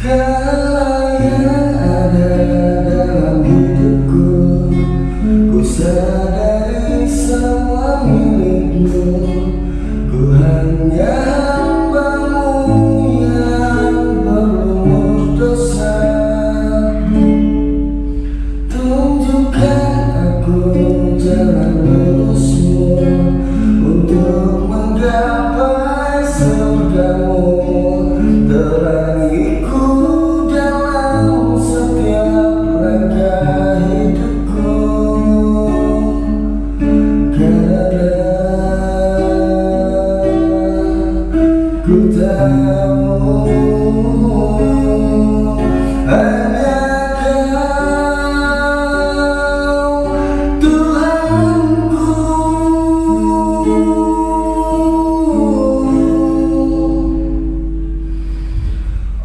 Segala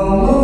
너무